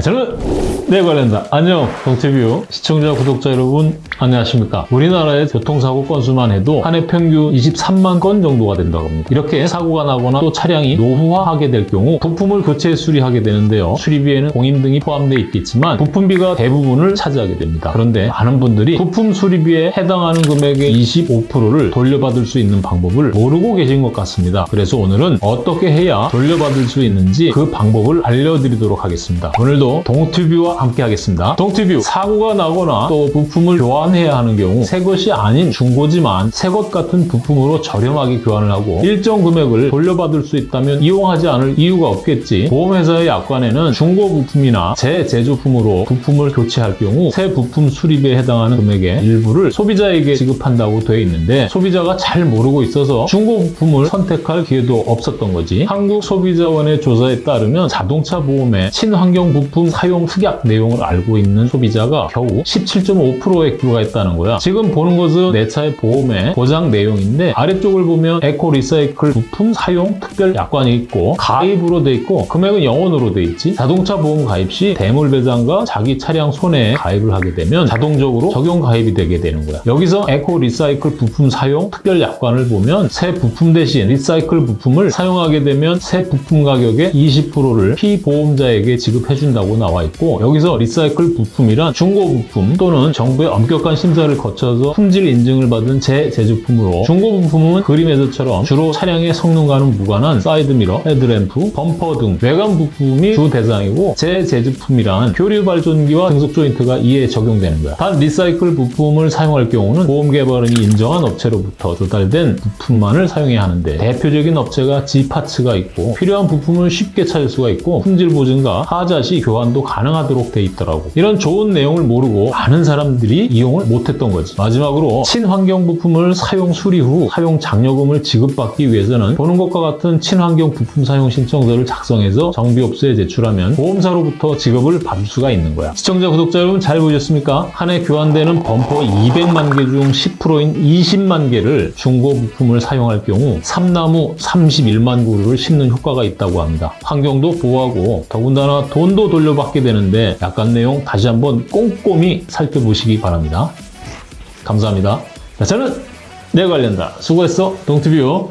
저는 네 관련다. 안녕 동티뷰 시청자 구독자 여러분 안녕하십니까? 우리나라의 교통사고 건수만 해도 한 해 평균 23만 건 정도가 된다고 합니다. 이렇게 사고가 나거나 또 차량이 노후화하게 될 경우 부품을 교체 수리하게 되는데요. 수리비에는 공임 등이 포함되어 있겠지만 부품비가 대부분을 차지하게 됩니다. 그런데 많은 분들이 부품 수리비에 해당하는 금액의 25%를 돌려받을 수 있는 방법을 모르고 계신 것 같습니다. 그래서 오늘은 어떻게 해야 돌려받을 수 있는지 그 방법을 알려드리도록 하겠습니다. 오늘도 동튜뷰와 함께 하겠습니다. 동튜뷰 사고가 나거나 또 부품을 교환해야 하는 경우 새 것이 아닌 중고지만 새 것 같은 부품으로 저렴하게 교환을 하고 일정 금액을 돌려받을 수 있다면 이용하지 않을 이유가 없겠지. 보험회사의 약관에는 중고 부품이나 재제조품으로 부품을 교체할 경우 새 부품 수리비에 해당하는 금액의 일부를 소비자에게 지급한다고 되어 있는데 소비자가 잘 모르고 있어서 중고 부품을 선택할 기회도 없었던 거지. 한국소비자원의 조사에 따르면 자동차 보험의 친환경 부품 사용 특약 내용을 알고 있는 소비자가 겨우 17.5%에 불과했다는 거야. 지금 보는 것은 내 차의 보험의 보장 내용인데 아래쪽을 보면 eco recycle 부품 사용 특별 약관이 있고 가입으로 돼 있고 금액은 영원으로 돼 있지. 자동차 보험 가입 시 대물 배상과 자기 차량 손해에 가입을 하게 되면 자동적으로 적용 가입이 되게 되는 거야. 여기서 에코 리사이클 부품 사용 특별 약관을 보면 새 부품 대신 리사이클 부품을 사용하게 되면 새 부품 가격의 20%를 피보험자에게 지급해준다 고 나와 있고 여기서 리사이클 부품이란 중고 부품 또는 정부의 엄격한 심사를 거쳐서 품질 인증을 받은 재제조품으로 중고 부품은 그림에서처럼 주로 차량의 성능과는 무관한 사이드미러, 헤드램프, 범퍼 등 외관 부품이 주 대상이고 재제조품이란 교류 발전기와 등속 조인트가 이에 적용되는 거야. 단 리사이클 부품을 사용할 경우는 보험 개발원이 인정한 업체로부터 조달된 부품만을 사용해야 하는데 대표적인 업체가 G파츠가 있고 필요한 부품을 쉽게 찾을 수가 있고 품질 보증과 하자 시 교 환도 가능하도록 돼 있더라고. 이런 좋은 내용을 모르고 많은 사람들이 이용을 못했던 거지. 마지막으로 친환경 부품을 사용 수리 후 사용 장려금을 지급받기 위해서는 보는 것과 같은 친환경 부품 사용 신청서를 작성해서 정비업소에 제출하면 보험사로부터 지급을 받을 수가 있는 거야. 시청자, 구독자 여러분 잘 보셨습니까? 한 해 교환되는 범퍼 200만 개 중 10%인 20만 개를 중고 부품을 사용할 경우 삼나무 31만 그루를 심는 효과가 있다고 합니다. 환경도 보호하고 더군다나 돈도 돌 려받게 되는데 약관 내용 다시 한번 꼼꼼히 살펴보시기 바랍니다. 감사합니다. 자, 저는 내 관련다. 수고했어. 동투뷰.